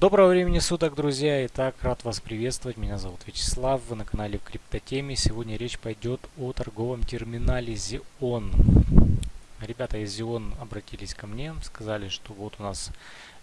Доброго времени суток, друзья! Итак, рад вас приветствовать. Меня зовут Вячеслав, вы на канале в Криптотеме. Сегодня речь пойдет о торговом терминале Xeon. Ребята из Xeon обратились ко мне, сказали, что вот у нас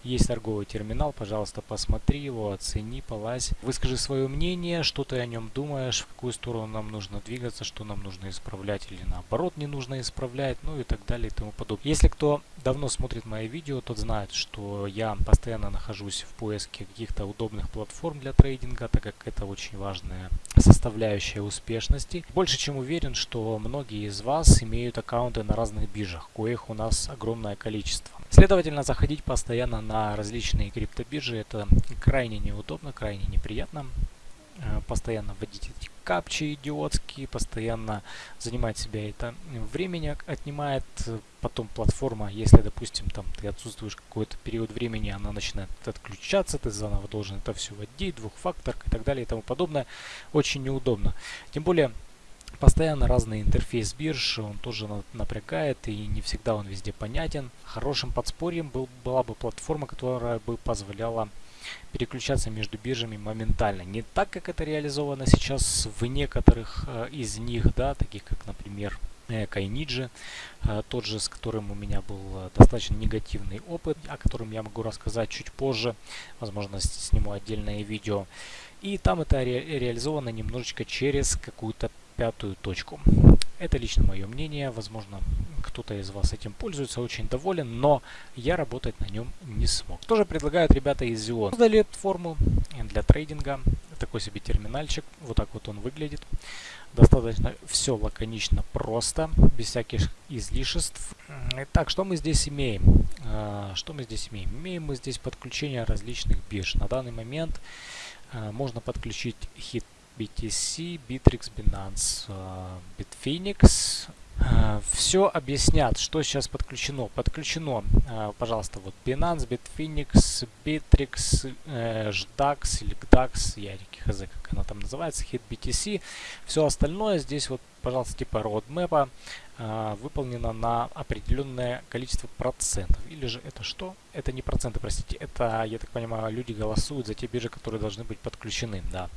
есть торговый терминал, пожалуйста, посмотри его, оцени, полазь. Выскажи свое мнение, что ты о нем думаешь, в какую сторону нам нужно двигаться, что нам нужно исправлять или наоборот не нужно исправлять, ну и так далее и тому подобное. Если кто давно смотрит мои видео, тот знает, что я постоянно нахожусь в поиске каких-то удобных платформ для трейдинга, так как это очень важная составляющая успешности. Больше чем уверен, что многие из вас имеют аккаунты на разных биржах, коих у нас огромное количество. Следовательно, заходить постоянно на различные криптобиржи это крайне неудобно, крайне неприятно. Э, постоянно вводить эти капчи идиотские, постоянно занимать себя это времени отнимает. Потом платформа, если, допустим, там ты отсутствуешь какой-то период времени, она начинает отключаться, ты заново должен это все вводить, двухфактор и так далее и тому подобное. Очень неудобно. Тем более, Постоянно разный интерфейс бирж, он тоже напрягает и не всегда он везде понятен. Хорошим подспорьем был, была бы платформа, которая бы позволяла переключаться между биржами моментально. Не так, как это реализовано сейчас в некоторых э, из них, да, таких как, например, э, Кайниджи, э, тот же, с которым у меня был достаточно негативный опыт, о котором я могу рассказать чуть позже, возможно, сниму отдельное видео. И там это ре реализовано немножечко через какую-то пятую точку. Это лично мое мнение, возможно, кто-то из вас этим пользуется, очень доволен, но я работать на нем не смог. Тоже предлагают ребята из Xeon. Создали форму для трейдинга, такой себе терминальчик, вот так вот он выглядит. Достаточно все лаконично, просто, без всяких излишеств. Итак, что мы здесь имеем? А, что мы здесь имеем? Имеем мы здесь подключение различных бирж. На данный момент а, можно подключить хит BTC, Bittrex, Binance, э, Bitfinex. Э, Все объяснят, что сейчас подключено. Подключено, э, пожалуйста, вот Binance, Bitfinex, Bittrex, JDAX или GDAX, я хз, как она там называется, Hit BTC. Все остальное здесь вот, пожалуйста, типа roadmap выполнено на определенное количество процентов. Или же это что? Это не проценты, простите. Это, я так понимаю, люди голосуют за те биржи, которые должны быть подключены. Да.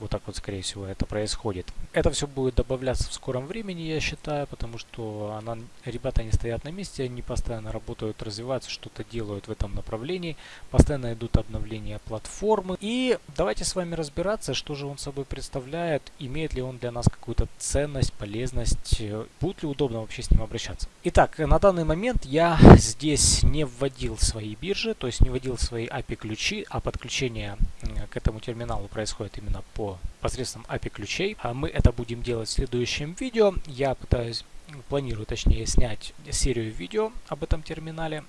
Вот так вот, скорее всего, это происходит. Это все будет добавляться в скором времени, я считаю, потому что она, ребята не стоят на месте, они постоянно работают, развиваются, что-то делают в этом направлении, постоянно идут обновления платформы. И давайте с вами разбираться, что же он собой представляет, имеет ли он для нас какую-то ценность, полезность, будет ли удобно вообще с ним обращаться. Итак, на данный момент я здесь не вводил свои биржи, то есть не вводил свои API-ключи, а подключение к этому терминалу происходит именно по посредством API ключей. А мы это будем делать в следующем видео. Я пытаюсь, планирую точнее снять серию видео об этом терминале.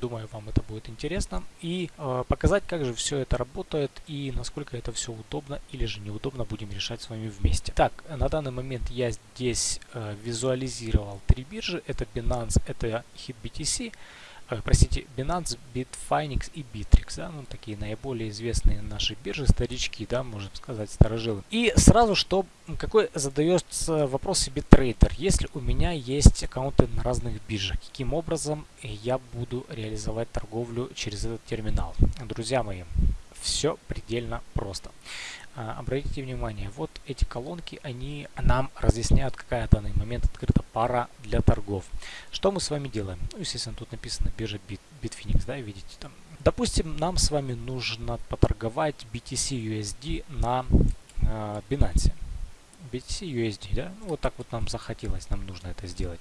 Думаю, вам это будет интересно. И э, показать, как же все это работает и насколько это все удобно или же неудобно будем решать с вами вместе. Так, на данный момент я здесь э, визуализировал три биржи. Это Binance, это HitBTC простите, Binance, Bitfinex и Bittrex, да, ну такие наиболее известные наши биржи, старички, да, можно сказать, старожилы. И сразу, что, какой задается вопрос себе трейдер, если у меня есть аккаунты на разных биржах, каким образом я буду реализовать торговлю через этот терминал? Друзья мои, все предельно просто. А, обратите внимание, вот эти колонки, они нам разъясняют, какая в данный момент открыта пара для торгов. Что мы с вами делаем? Ну, естественно, тут написано биржа Bit, Bitfinex, да, видите там. Допустим, нам с вами нужно поторговать BTC USD на э, Binance. BTC USD, да, ну, вот так вот нам захотелось, нам нужно это сделать.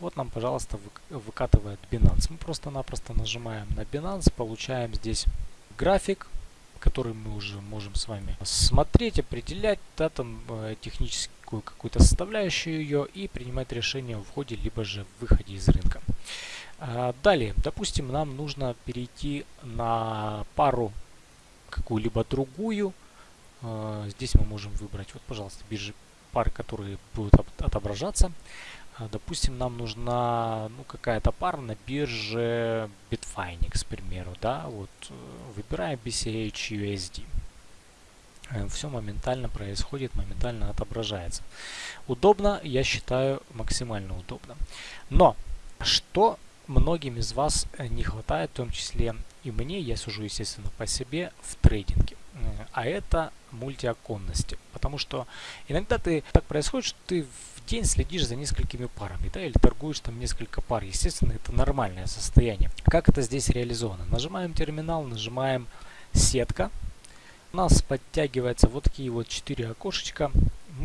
Вот нам, пожалуйста, выкатывает Binance. Мы просто-напросто нажимаем на Binance, получаем здесь график, который мы уже можем с вами смотреть, определять, да, там э, техническую какую-то составляющую ее и принимать решение в входе либо же выходе из рынка. А, далее, допустим, нам нужно перейти на пару какую-либо другую. А, здесь мы можем выбрать, вот, пожалуйста, биржи пары, которые будут отображаться. А, допустим, нам нужна ну, какая-то пара на бирже Bitfinex, к примеру. Да? Вот, э, выбираем BCH USD. Э, Все моментально происходит, моментально отображается. Удобно, я считаю, максимально удобно. Но, что многим из вас э, не хватает, в том числе и мне, я сужу, естественно, по себе в трейдинге. А это мультиоконности. Потому что иногда ты так происходит, что ты в день следишь за несколькими парами, да, или торгуешь там несколько пар. Естественно, это нормальное состояние. Как это здесь реализовано? Нажимаем терминал, нажимаем сетка. У нас подтягивается вот такие вот четыре окошечка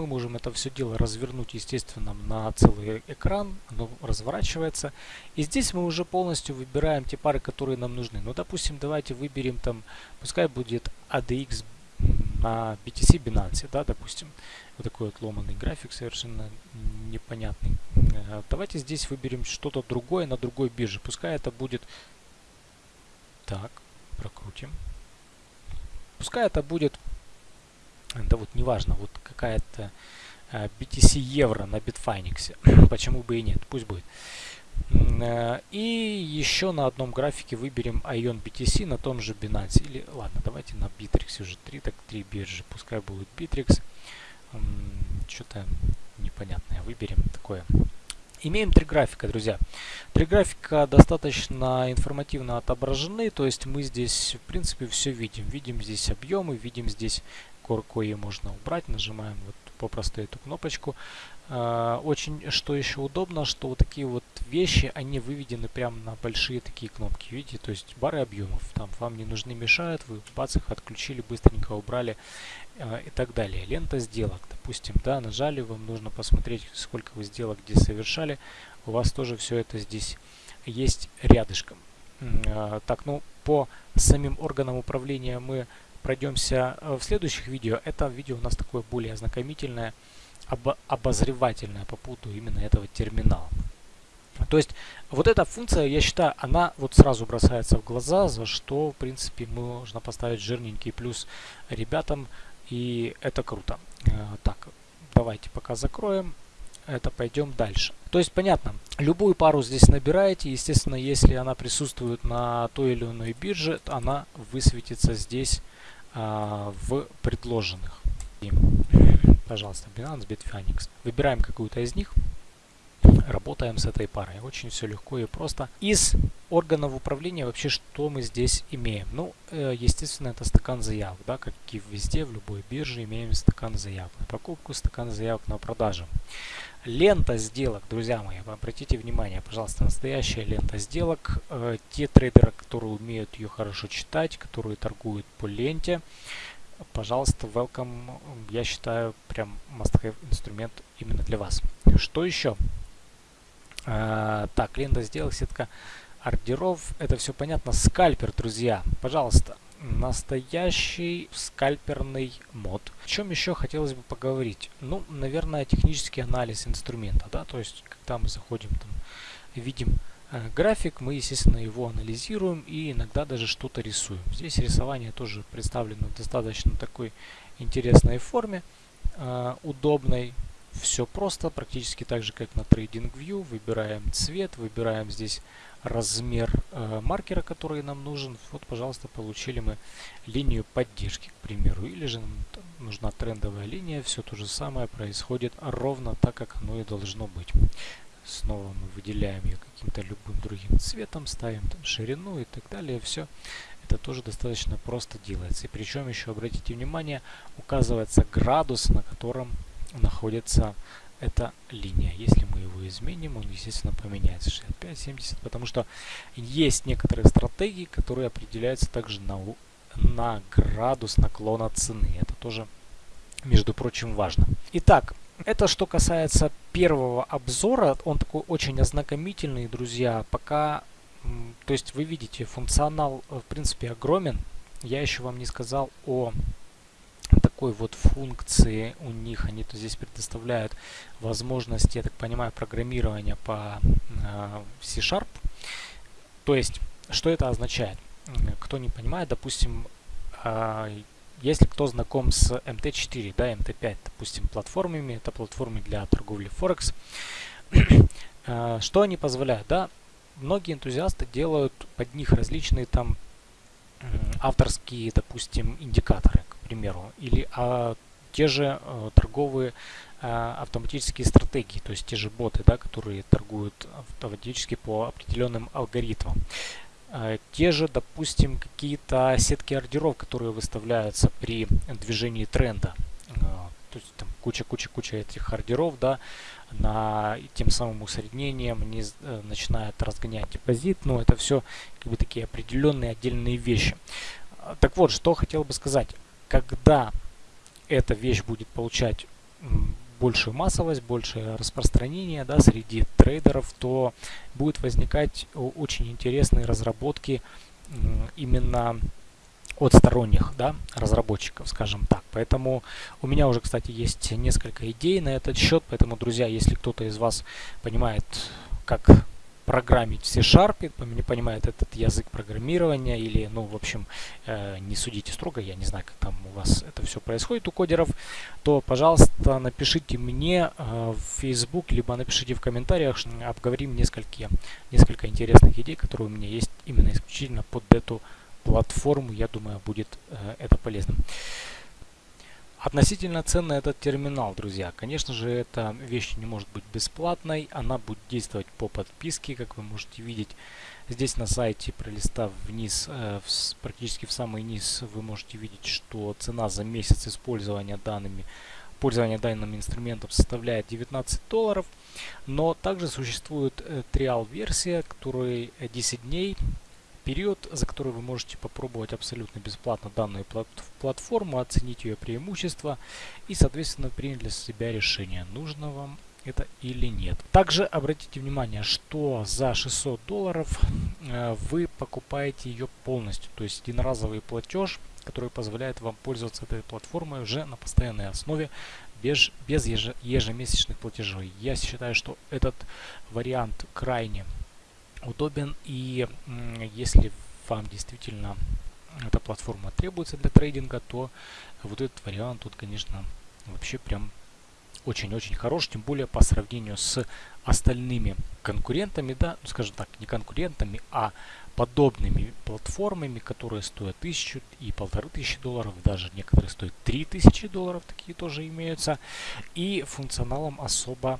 мы можем это все дело развернуть, естественно, на целый экран, оно разворачивается. И здесь мы уже полностью выбираем те пары, которые нам нужны. Ну, допустим, давайте выберем там, пускай будет ADX на BTC Binance, да, допустим. Вот такой вот ломанный график, совершенно непонятный. Э, давайте здесь выберем что-то другое на другой бирже. Пускай это будет... Так, прокрутим. Пускай это будет да вот неважно, вот какая-то BTC евро на Bitfinex, почему бы и нет, пусть будет. Э, и еще на одном графике выберем Ion BTC на том же Binance. Или ладно, давайте на Bittrex уже 3, так 3 биржи, пускай будет Bittrex. Что-то непонятное выберем такое. Имеем три графика, друзья. Три графика достаточно информативно отображены, то есть мы здесь, в принципе, все видим. Видим здесь объемы, видим здесь кое можно убрать. Нажимаем вот попросту эту кнопочку. А, очень, что еще удобно, что вот такие вот вещи, они выведены прямо на большие такие кнопки. Видите, то есть бары объемов. Там вам не нужны, мешают, вы бац их отключили, быстренько убрали а, и так далее. Лента сделок, допустим, да, нажали, вам нужно посмотреть, сколько вы сделок где совершали. У вас тоже все это здесь есть рядышком. А, так, ну, по самим органам управления мы пройдемся э, в следующих видео. Это видео у нас такое более ознакомительное, об, обозревательное по поводу именно этого терминала. То есть вот эта функция, я считаю, она вот сразу бросается в глаза, за что, в принципе, можно поставить жирненький плюс ребятам, и это круто. Э, так, давайте пока закроем это пойдем дальше. То есть понятно, любую пару здесь набираете, естественно, если она присутствует на той или иной бирже, она высветится здесь а, в предложенных. И, пожалуйста, Binance, Bitfinex. Выбираем какую-то из них, работаем с этой парой. Очень все легко и просто. Из органов управления вообще что мы здесь имеем? Ну, э, естественно, это стакан заявок, да, как и везде, в любой бирже имеем стакан заявок на покупку, стакан заявок на продажу. Лента сделок, друзья мои, обратите внимание, пожалуйста, настоящая лента сделок. Э, те трейдеры, которые умеют ее хорошо читать, которые торгуют по ленте, пожалуйста, welcome. Я считаю, прям must-have инструмент именно для вас. Что еще? Э, так, лента сделок, сетка ордеров. Это все понятно. Скальпер, друзья, пожалуйста настоящий скальперный мод. О чем еще хотелось бы поговорить? Ну, наверное, технический анализ инструмента, да, то есть, когда мы заходим там, видим э, график, мы, естественно, его анализируем и иногда даже что-то рисуем. Здесь рисование тоже представлено в достаточно такой интересной форме, э, удобной. Все просто, практически так же, как на TradingView. Выбираем цвет, выбираем здесь размер э, маркера, который нам нужен. Вот, пожалуйста, получили мы линию поддержки, к примеру. Или же нам нужна трендовая линия. Все то же самое происходит ровно так, как оно и должно быть. Снова мы выделяем ее каким-то любым другим цветом, ставим там ширину и так далее. Все это тоже достаточно просто делается. И причем еще, обратите внимание, указывается градус, на котором находится эта линия. Если мы его изменим, он, естественно, поменяется 65-70, потому что есть некоторые стратегии, которые определяются также на, на градус наклона цены. Это тоже, между прочим, важно. Итак, это что касается первого обзора. Он такой очень ознакомительный, друзья. Пока, то есть вы видите, функционал, в принципе, огромен. Я еще вам не сказал о такой вот функции у них. Они то здесь предоставляют возможности, я так понимаю, программирования по э, C-Sharp. То есть, что это означает? Кто не понимает, допустим, э, если кто знаком с MT4, да, MT5, допустим, платформами, это платформы для торговли Форекс, э, что они позволяют, да? Многие энтузиасты делают под них различные там авторские, допустим, индикаторы примеру, или а, те же а, торговые а, автоматические стратегии, то есть те же боты, да, которые торгуют автоматически по определенным алгоритмам. э, те же, допустим, какие-то сетки ордеров, которые выставляются при движении тренда. То есть там куча-куча-куча этих ордеров, да, на тем самым усреднением не э, начинает разгонять депозит, но это все как бы такие определенные отдельные вещи. Так вот, что хотел бы сказать, когда эта вещь будет получать большую массовость, большее распространение да, среди трейдеров, то будет возникать очень интересные разработки именно от сторонних да, разработчиков, скажем так. Поэтому у меня уже, кстати, есть несколько идей на этот счет. Поэтому, друзья, если кто-то из вас понимает, как программить в C-Sharp, не понимает этот язык программирования или, ну, в общем, э, не судите строго, я не знаю, как там у вас это все происходит у кодеров, то, пожалуйста, напишите мне э, в Facebook, либо напишите в комментариях, обговорим несколько, несколько интересных идей, которые у меня есть именно исключительно под эту платформу. Я думаю, будет э, это полезным. Относительно цены этот терминал, друзья. Конечно же, эта вещь не может быть бесплатной. Она будет действовать по подписке, как вы можете видеть. Здесь на сайте, пролистав вниз, э, практически в самый низ, вы можете видеть, что цена за месяц использования данными пользование данным инструментом составляет 19 долларов. Но также существует э, триал-версия, которая 10 дней период, за который вы можете попробовать абсолютно бесплатно данную платформу, оценить ее преимущества и, соответственно, принять для себя решение, нужно вам это или нет. Также обратите внимание, что за 600 долларов э, вы покупаете ее полностью, то есть единоразовый платеж, который позволяет вам пользоваться этой платформой уже на постоянной основе без, без ежемесячных платежей. Я считаю, что этот вариант крайне удобен. И если вам действительно эта платформа требуется для трейдинга, то вот этот вариант тут, конечно, вообще прям очень-очень хорош, тем более по сравнению с остальными конкурентами, да, ну, скажем так, не конкурентами, а подобными платформами, которые стоят тысячу и полторы тысячи долларов, даже некоторые стоят три тысячи долларов, такие тоже имеются, и функционалом особо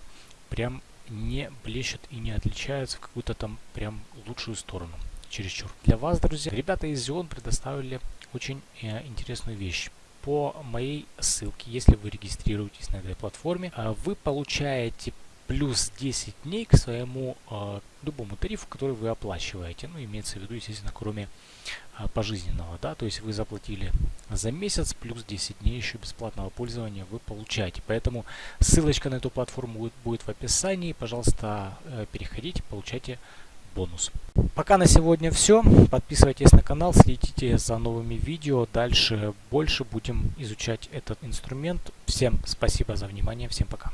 прям не блещут и не отличаются в какую-то там прям лучшую сторону. Чересчур. Для вас, друзья, ребята из Xeon предоставили очень э, интересную вещь. По моей ссылке, если вы регистрируетесь на этой платформе, э, вы получаете плюс 10 дней к своему э, любому тарифу, который вы оплачиваете. Ну, имеется в виду, естественно, кроме э, пожизненного, да, то есть вы заплатили за месяц, плюс 10 дней еще бесплатного пользования вы получаете. Поэтому ссылочка на эту платформу будет, будет в описании. Пожалуйста, э, переходите, получайте бонус. Пока на сегодня все. Подписывайтесь на канал, следите за новыми видео. Дальше больше будем изучать этот инструмент. Всем спасибо за внимание. Всем пока.